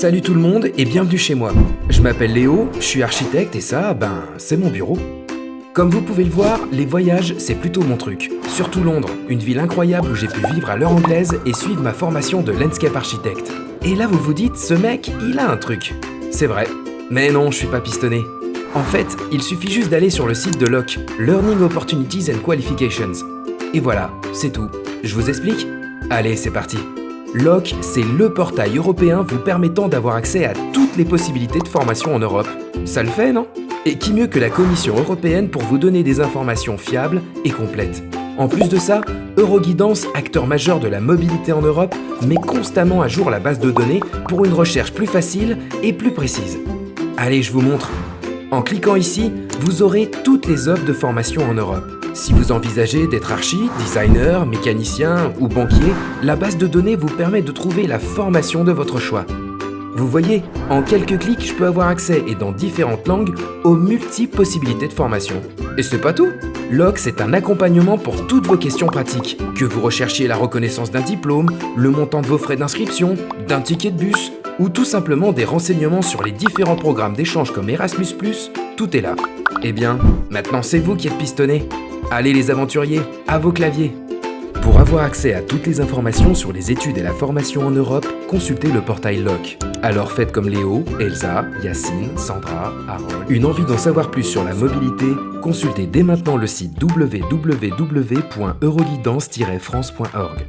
Salut tout le monde et bienvenue chez moi. Je m'appelle Léo, je suis architecte et ça, ben, c'est mon bureau. Comme vous pouvez le voir, les voyages, c'est plutôt mon truc. Surtout Londres, une ville incroyable où j'ai pu vivre à l'heure anglaise et suivre ma formation de landscape architecte. Et là vous vous dites, ce mec, il a un truc. C'est vrai. Mais non, je suis pas pistonné. En fait, il suffit juste d'aller sur le site de LOC, Learning Opportunities and Qualifications. Et voilà, c'est tout. Je vous explique? Allez, c'est parti. LOC, c'est le portail européen vous permettant d'avoir accès à toutes les possibilités de formation en Europe. Ça le fait, non? Et qui mieux que la Commission européenne pour vous donner des informations fiables et complètes? En plus de ça, Euroguidance, acteur majeur de la mobilité en Europe, met constamment à jour la base de données pour une recherche plus facile et plus précise. Allez, je vous montre. En cliquant ici, vous aurez toutes les offres de formation en Europe. Si vous envisagez d'être archi, designer, mécanicien ou banquier, la base de données vous permet de trouver la formation de votre choix. Vous voyez, en quelques clics, je peux avoir accès, et dans différentes langues, aux multiples possibilités de formation. Et c'est pas tout LOC, c'est un accompagnement pour toutes vos questions pratiques. Que vous recherchiez la reconnaissance d'un diplôme, le montant de vos frais d'inscription, d'un ticket de bus, ou tout simplement des renseignements sur les différents programmes d'échange comme Erasmus+, tout est là. Eh bien, maintenant c'est vous qui êtes pistonné. Allez les aventuriers, à vos claviers Pour avoir accès à toutes les informations sur les études et la formation en Europe, consultez le portail LOC. Alors faites comme Léo, Elsa, Yacine, Sandra, Harold. Une envie d'en savoir plus sur la mobilité Consultez dès maintenant le site www.euroguidance-france.org.